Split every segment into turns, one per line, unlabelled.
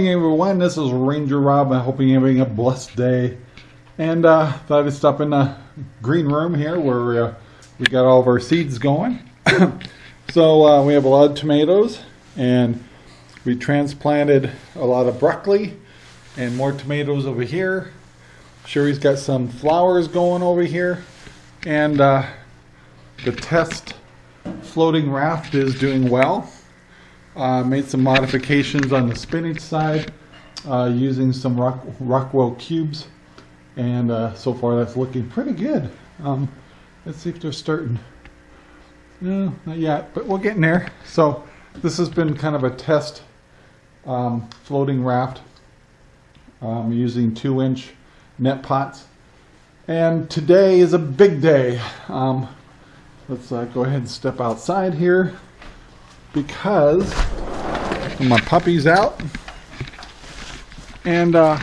morning everyone, this is Ranger Rob. I hope you're having a blessed day. And uh, thought I'd stop in the green room here where uh, we got all of our seeds going. so uh, we have a lot of tomatoes and we transplanted a lot of broccoli and more tomatoes over here. Sherry's got some flowers going over here. And uh, the test floating raft is doing well. Uh, made some modifications on the spinach side uh, using some rock, Rockwool cubes and uh, so far that's looking pretty good. Um, let's see if they're starting. No, not yet, but we're getting there. So this has been kind of a test um, floating raft um, using two inch net pots. And today is a big day. Um, let's uh, go ahead and step outside here because my puppy's out. And uh,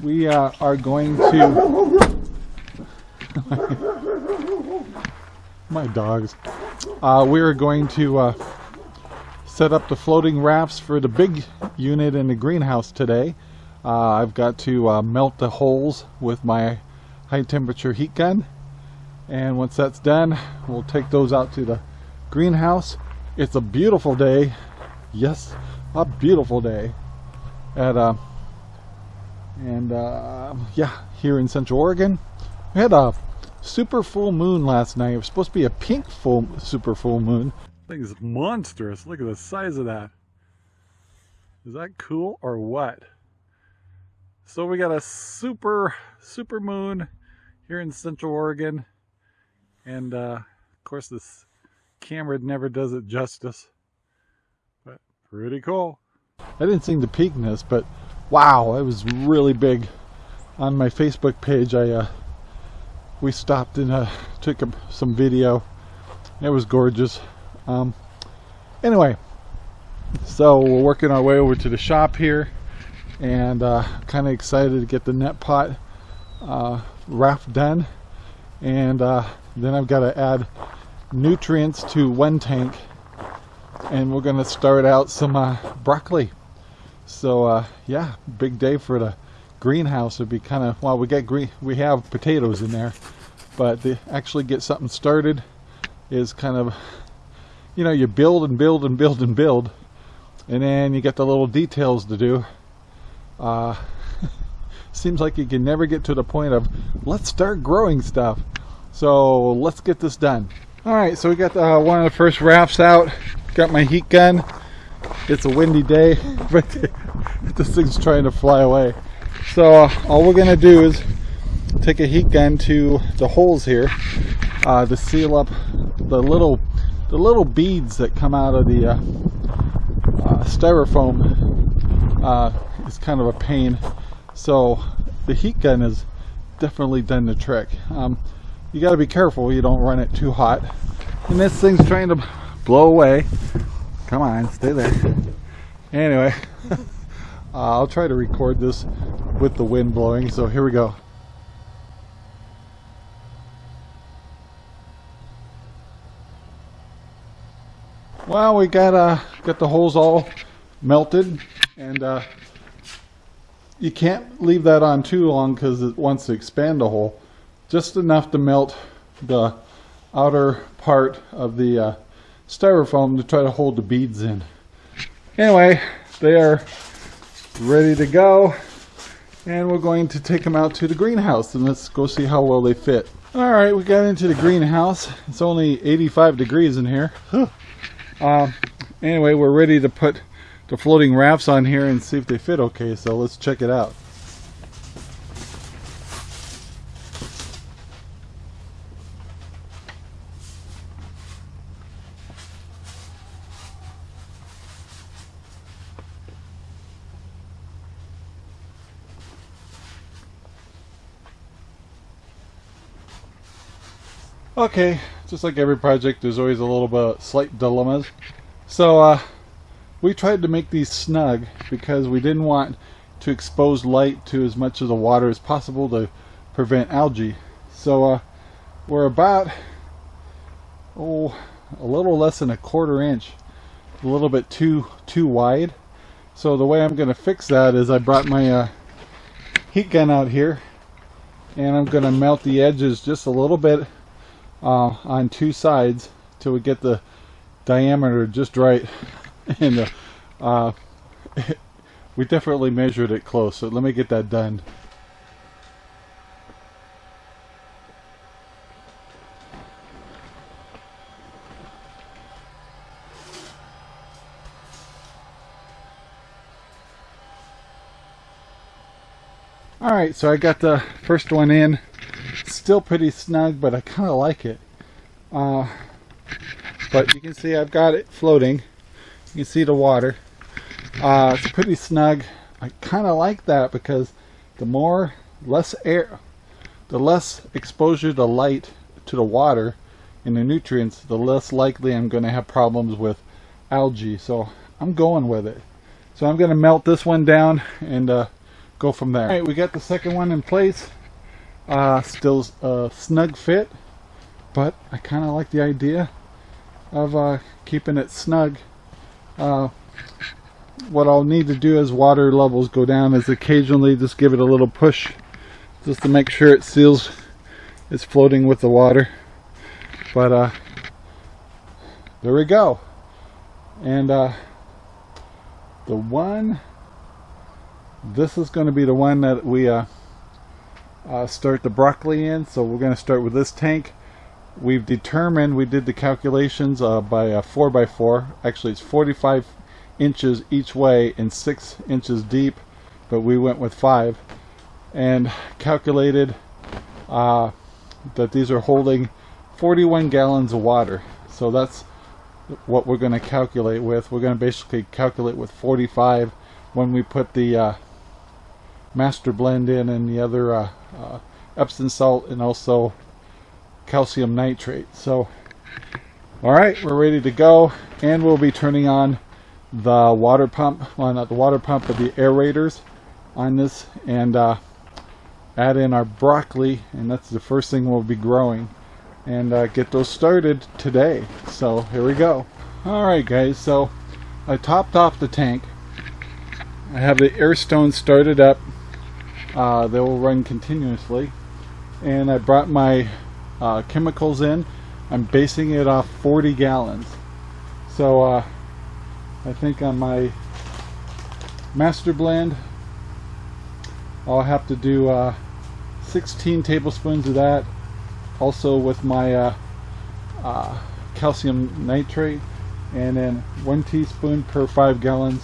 we uh, are going to... my dogs. Uh, we are going to uh, set up the floating rafts for the big unit in the greenhouse today. Uh, I've got to uh, melt the holes with my high temperature heat gun. And once that's done, we'll take those out to the greenhouse it's a beautiful day. Yes, a beautiful day. At uh, and uh, yeah, here in Central Oregon, we had a super full moon last night. It was supposed to be a pink full super full moon. Thing is monstrous. Look at the size of that. Is that cool or what? So we got a super super moon here in Central Oregon, and uh, of course this camera never does it justice. But pretty cool. I didn't seem to peak in this, but wow, it was really big. On my Facebook page, I uh, we stopped and uh, took some video. It was gorgeous. Um, anyway, so we're working our way over to the shop here, and uh, kind of excited to get the net pot uh, raft done. And uh, then I've got to add nutrients to one tank and we're gonna start out some uh, broccoli. So uh, yeah big day for the greenhouse would be kind of well we got green we have potatoes in there but to actually get something started is kind of you know you build and build and build and build and then you get the little details to do. Uh, seems like you can never get to the point of let's start growing stuff. So let's get this done Alright, so we got uh, one of the first rafts out. Got my heat gun. It's a windy day, but this thing's trying to fly away. So uh, all we're to do is take a heat gun to the holes here uh, to seal up the little the little beads that come out of the uh, uh, styrofoam. Uh, it's kind of a pain. So the heat gun has definitely done the trick. Um, you got to be careful you don't run it too hot. And this thing's trying to blow away. Come on stay there. Anyway uh, I'll try to record this with the wind blowing so here we go. Well we got uh got the holes all melted and uh, you can't leave that on too long because it wants to expand the hole just enough to melt the outer part of the uh, styrofoam to try to hold the beads in. Anyway, they are ready to go and we're going to take them out to the greenhouse and let's go see how well they fit. Alright, we got into the greenhouse. It's only 85 degrees in here. Uh, anyway, we're ready to put the floating rafts on here and see if they fit okay, so let's check it out. Okay, just like every project, there's always a little bit slight dilemmas. So uh, we tried to make these snug because we didn't want to expose light to as much of the water as possible to prevent algae. So uh, we're about oh a little less than a quarter inch, a little bit too too wide. So the way I'm going to fix that is I brought my uh, heat gun out here and I'm going to melt the edges just a little bit uh, on two sides till we get the diameter just right and uh, uh, we definitely measured it close so let me get that done Alright, so I got the first one in. Still pretty snug, but I kind of like it. Uh, but you can see I've got it floating. You can see the water. Uh, it's pretty snug. I kind of like that because the more, less air, the less exposure to light to the water and the nutrients, the less likely I'm going to have problems with algae. So I'm going with it. So I'm going to melt this one down and uh, go from there. All right, we got the second one in place. Uh, still a snug fit, but I kind of like the idea of uh, keeping it snug. Uh, what I'll need to do as water levels go down is occasionally just give it a little push just to make sure it seals it's floating with the water but uh there we go and uh the one this is going to be the one that we uh, uh, start the broccoli in. So we're going to start with this tank. We've determined we did the calculations uh, by a 4x4 actually it's 45 inches each way and 6 inches deep but we went with 5 and calculated uh, that these are holding 41 gallons of water. So that's what we're going to calculate with. We're going to basically calculate with 45 when we put the uh, master blend in and the other uh, uh, Epsom salt and also calcium nitrate. So, all right, we're ready to go and we'll be turning on the water pump, well not the water pump, but the aerators on this and uh, add in our broccoli and that's the first thing we'll be growing and uh, get those started today. So here we go. Alright guys, so I topped off the tank. I have the air stone started up uh, they will run continuously. And I brought my uh, chemicals in. I'm basing it off 40 gallons. So uh, I think on my master blend I'll have to do uh, 16 tablespoons of that. Also with my uh, uh, calcium nitrate. And then one teaspoon per five gallons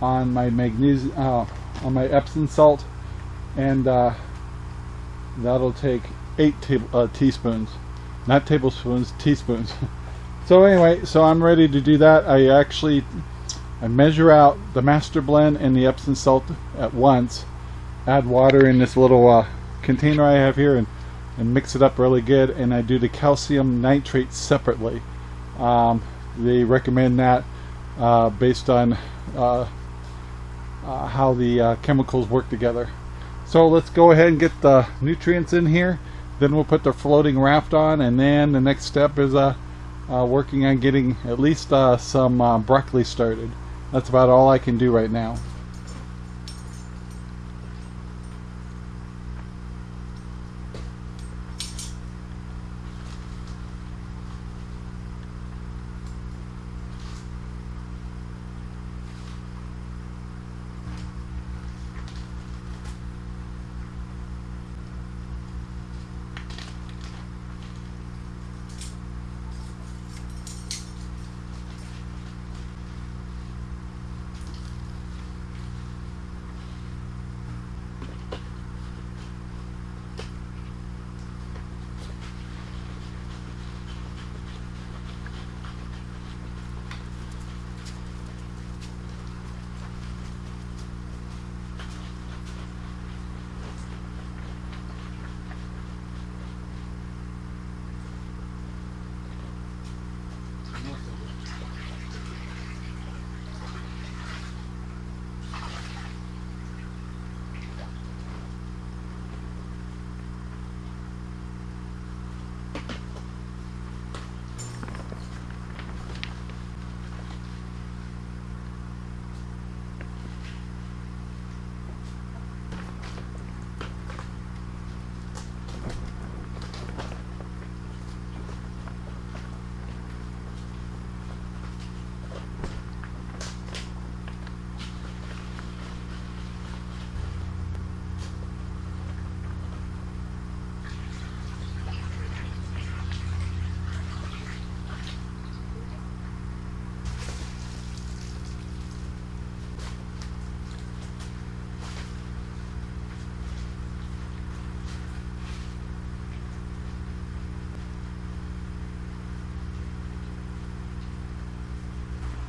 on my magnesium on my Epsom salt and uh, that'll take eight uh, teaspoons. Not tablespoons teaspoons. So anyway so I'm ready to do that. I actually I measure out the master blend and the Epsom salt at once add water in this little uh, container I have here and, and mix it up really good and I do the calcium nitrate separately. Um, they recommend that uh, based on uh, uh how the chemicals work together so let's go ahead and get the nutrients in here. Then we'll put the floating raft on and then the next step is uh, uh, working on getting at least uh, some uh, broccoli started. That's about all I can do right now.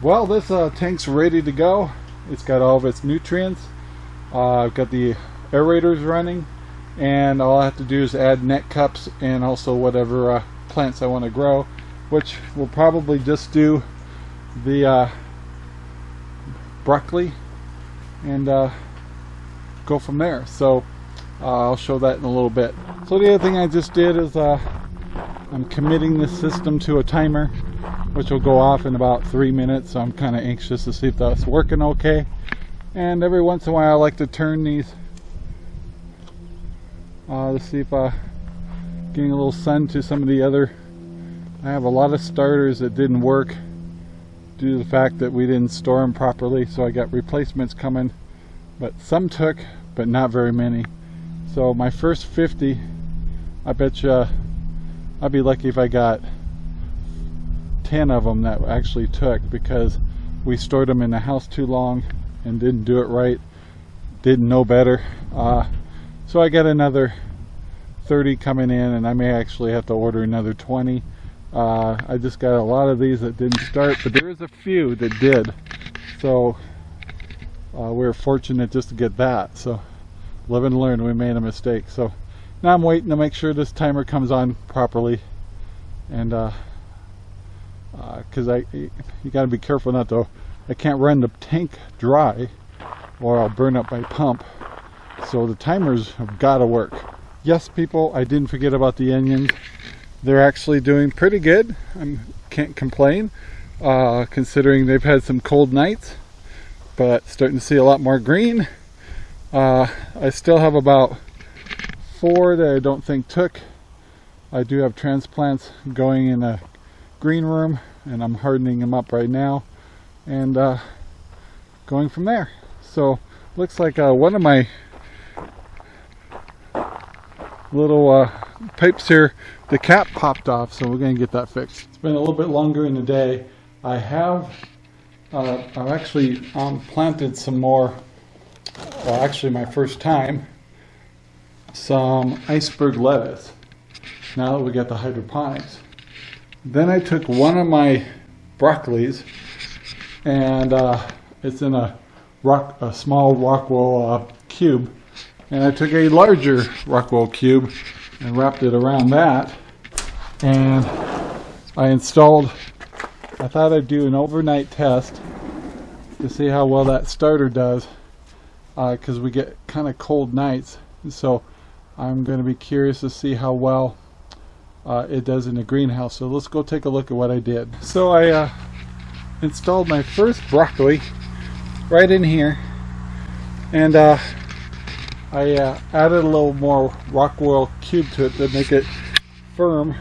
Well, this uh, tank's ready to go. It's got all of its nutrients. Uh, I've got the aerators running and all I have to do is add net cups and also whatever uh, plants I want to grow which will probably just do the uh, broccoli and uh, go from there so uh, I'll show that in a little bit so the other thing I just did is I'm committing this system to a timer which will go off in about three minutes so I'm kind of anxious to see if that's working okay. And every once in a while I like to turn these uh, to see if i uh, getting a little sun to some of the other. I have a lot of starters that didn't work due to the fact that we didn't store them properly so I got replacements coming. But some took but not very many. So my first 50 I bet you I'd be lucky if I got 10 of them that actually took because we stored them in the house too long and didn't do it right didn't know better. Uh, so I got another 30 coming in and I may actually have to order another 20 uh, I just got a lot of these that didn't start but there is a few that did. So uh, we are fortunate just to get that. So live and learn we made a mistake. So now I'm waiting to make sure this timer comes on properly. And because uh, I you got to be careful not to I can't run the tank dry or I'll burn up my pump. So the timers have got to work. Yes people I didn't forget about the onions. They're actually doing pretty good. I can't complain uh, considering they've had some cold nights but starting to see a lot more green. Uh, I still have about four that I don't think took. I do have transplants going in a green room and I'm hardening them up right now and uh, going from there so looks like uh, one of my little uh, pipes here, the cap popped off, so we're to get that fixed. It's been a little bit longer in the day. I have, uh, I've actually um, planted some more, well actually my first time, some iceberg lettuce. Now that we got the hydroponics. Then I took one of my broccolis and uh, it's in a rock, a small Rockwool uh, cube and I took a larger Rockwool cube and wrapped it around that and I installed I thought I'd do an overnight test to see how well that starter does because uh, we get kind of cold nights so I'm going to be curious to see how well uh, it does in the greenhouse. So let's go take a look at what I did. So I uh, installed my first broccoli right in here. And uh, I uh, added a little more rock Rockwool cube to it to make it firm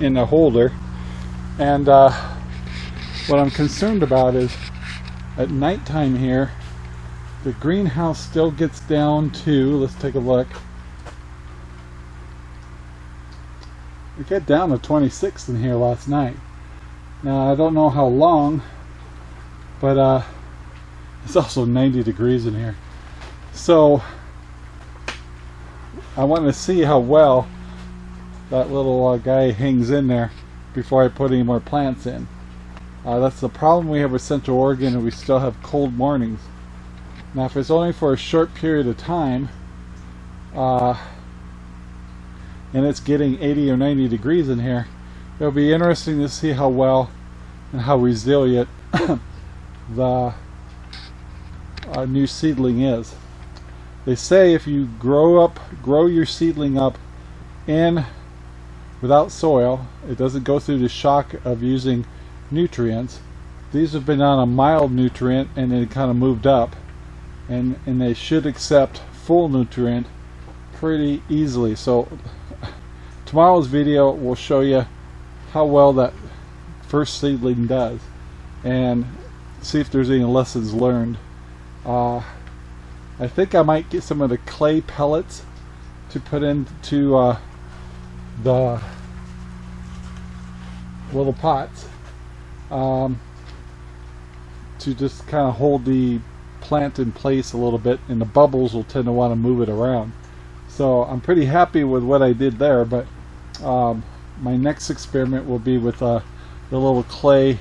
in the holder. And uh, what I'm concerned about is at nighttime here the greenhouse still gets down to let's take a look we got down to 26 in here last night now I don't know how long but uh, it's also 90 degrees in here so I want to see how well that little uh, guy hangs in there before I put any more plants in. Uh, that's the problem we have with Central Oregon and we still have cold mornings. Now if it's only for a short period of time uh, and it's getting 80 or 90 degrees in here, it'll be interesting to see how well and how resilient the uh, new seedling is. They say if you grow up, grow your seedling up in without soil, it doesn't go through the shock of using nutrients. These have been on a mild nutrient and they kind of moved up and, and they should accept full nutrient pretty easily. So tomorrow's video will show you how well that first seedling does and see if there's any lessons learned. Uh, I think I might get some of the clay pellets to put into uh, the little pots um, to just kind of hold the plant in place a little bit and the bubbles will tend to want to move it around so I'm pretty happy with what I did there but um, my next experiment will be with uh, the little clay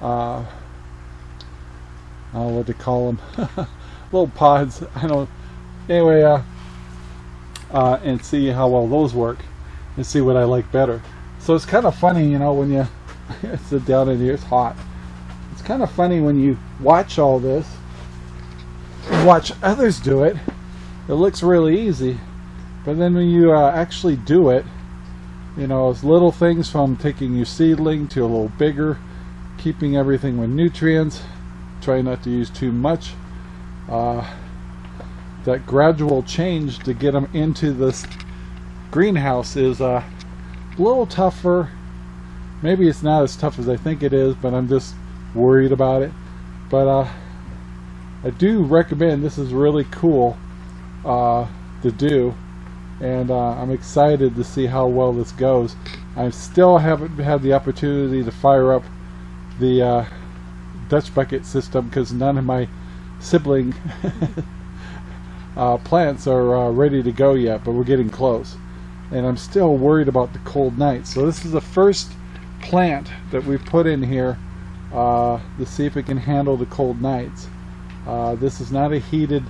uh, know what to call them, little pods. I don't. Anyway, uh, uh, and see how well those work, and see what I like better. So it's kind of funny, you know, when you sit down in here, it's hot. It's kind of funny when you watch all this, watch others do it. It looks really easy, but then when you uh, actually do it, you know, it's little things from taking your seedling to a little bigger, keeping everything with nutrients, trying not to use too much. Uh, that gradual change to get them into this greenhouse is uh, a little tougher. Maybe it's not as tough as I think it is, but I'm just worried about it. But uh, I do recommend this is really cool uh, to do and uh, I'm excited to see how well this goes. I still haven't had the opportunity to fire up the uh, Dutch bucket system because none of my sibling uh, plants are uh, ready to go yet, but we're getting close. And I'm still worried about the cold nights. So this is the first plant that we've put in here uh, to see if it can handle the cold nights. Uh, this is not a heated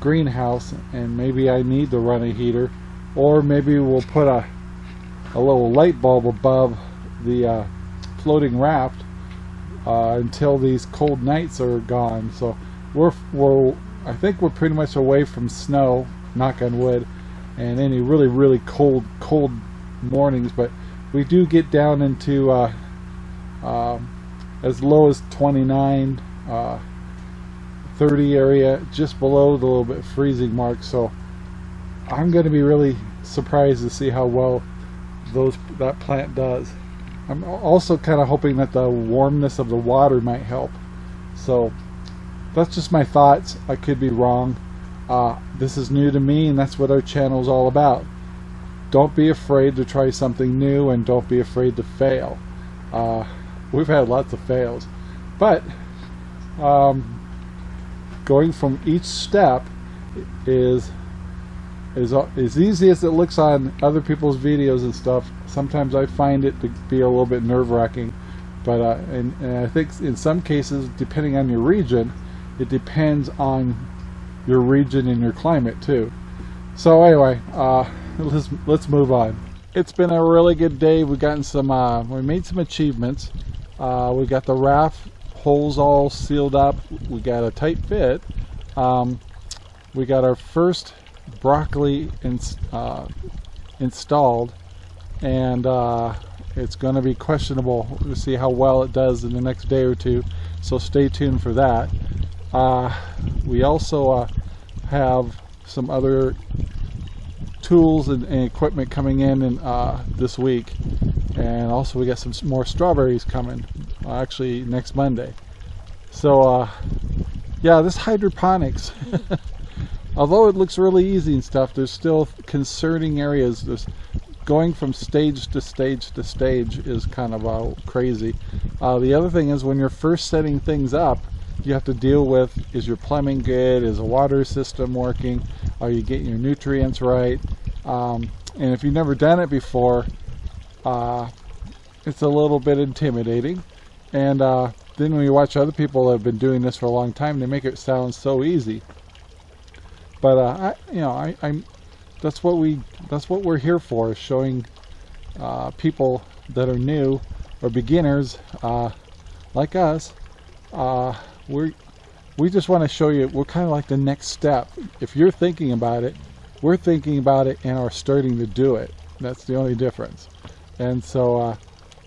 greenhouse and maybe I need to run a heater or maybe we'll put a, a little light bulb above the uh, floating raft uh, until these cold nights are gone. So we're, we're I think we're pretty much away from snow knock on wood and any really really cold cold mornings. But we do get down into uh, um, as low as 29 uh, 30 area just below the little bit freezing mark. So I'm going to be really surprised to see how well those that plant does. I'm also kind of hoping that the warmness of the water might help. So that's just my thoughts. I could be wrong. Uh, this is new to me and that's what our channel is all about. Don't be afraid to try something new and don't be afraid to fail. Uh, we've had lots of fails. But um, going from each step is as, as easy as it looks on other people's videos and stuff, sometimes I find it to be a little bit nerve-wracking. But uh, and, and I think in some cases, depending on your region, it depends on your region and your climate too. So anyway, uh, let's let's move on. It's been a really good day. We've gotten some, uh, we made some achievements. Uh, we got the raft holes all sealed up. We got a tight fit. Um, we got our first broccoli uh, installed and uh, it's going to be questionable. To see how well it does in the next day or two so stay tuned for that. Uh, we also uh, have some other tools and, and equipment coming in, in uh, this week. And also we got some more strawberries coming uh, actually next Monday. So yeah this hydroponics although it looks really easy and stuff, there's still concerning areas. There's going from stage to stage to stage is kind of uh, crazy. Uh, the other thing is when you're first setting things up, you have to deal with is your plumbing good, is the water system working, are you getting your nutrients right? Um, and if you've never done it before, uh, it's a little bit intimidating. And uh, then when you watch other people that have been doing this for a long time, they make it sound so easy. But uh, I, you know, I, I'm that's what we that's what we're here for, showing uh, people that are new or beginners uh, like us. Uh, we we just want to show you we're kind of like the next step. If you're thinking about it, we're thinking about it and are starting to do it. That's the only difference. And so uh,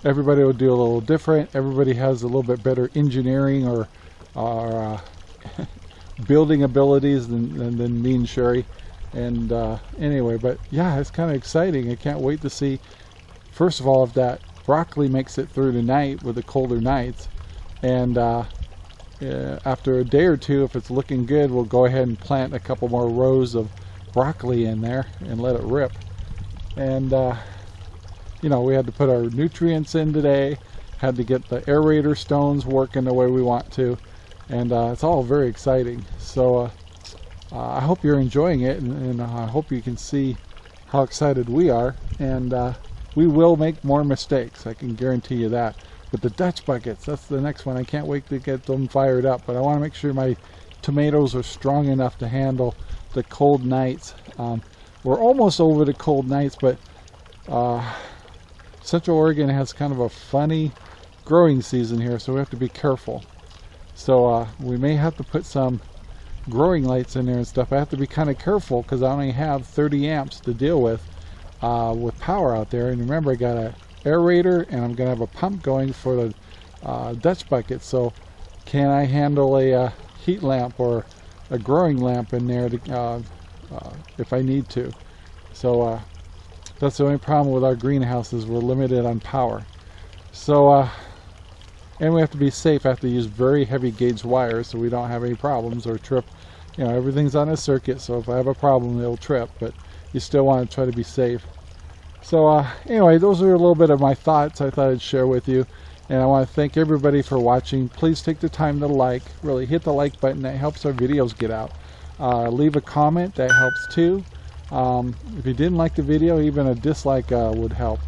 everybody will do a little different. Everybody has a little bit better engineering or, or uh, building abilities than, than, than me and Sherry. And uh, anyway, but yeah, it's kind of exciting. I can't wait to see, first of all, if that broccoli makes it through tonight with the colder nights. And uh, uh, after a day or two, if it's looking good, we'll go ahead and plant a couple more rows of broccoli in there and let it rip. And, uh, you know, we had to put our nutrients in today, had to get the aerator stones working the way we want to and uh, it's all very exciting. So uh, uh, I hope you're enjoying it, and, and I hope you can see how excited we are. And uh, we will make more mistakes. I can guarantee you that. But the Dutch buckets, that's the next one. I can't wait to get them fired up. But I want to make sure my tomatoes are strong enough to handle the cold nights. Um, we're almost over the cold nights, but uh, Central Oregon has kind of a funny growing season here, so we have to be careful. So uh, we may have to put some growing lights in there and stuff. I have to be kind of careful because I only have 30 amps to deal with uh, with power out there. And remember, I got a aerator and I'm going to have a pump going for the uh, Dutch bucket. So can I handle a uh, heat lamp or a growing lamp in there to, uh, uh, if I need to? So uh, that's the only problem with our greenhouses. We're limited on power. So and we have to be safe. I have to use very heavy gauge wires so we don't have any problems or trip. You know, everything's on a circuit, so if I have a problem, it'll trip. But you still want to try to be safe. So uh, anyway, those are a little bit of my thoughts I thought I'd share with you. And I want to thank everybody for watching. Please take the time to like. Really hit the like button. That helps our videos get out. Uh, leave a comment. That helps too. Um, if you didn't like the video, even a dislike uh, would help.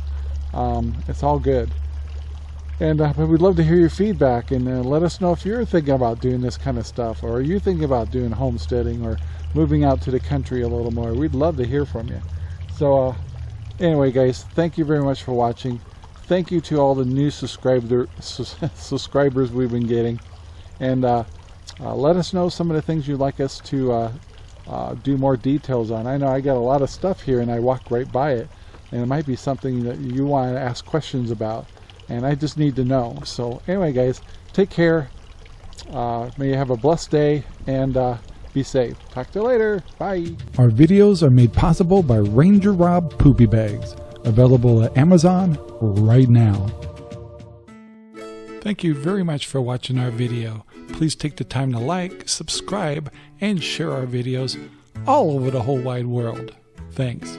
Um, it's all good. And uh, we'd love to hear your feedback and uh, let us know if you're thinking about doing this kind of stuff or are you thinking about doing homesteading or moving out to the country a little more. We'd love to hear from you. So uh, anyway, guys, thank you very much for watching. Thank you to all the new subscriber subscribers we've been getting. And uh, uh, let us know some of the things you'd like us to uh, do more details on. I know I got a lot of stuff here and I walk right by it. And it might be something that you want to ask questions about and I just need to know. So anyway, guys, take care. Uh, may you have a blessed day and uh, be safe. Talk to you later. Bye.
Our videos are made possible by Ranger Rob Poopy Bags, available at Amazon right now. Thank you very much for watching our video. Please take the time to like, subscribe, and share our videos all over the whole wide world. Thanks.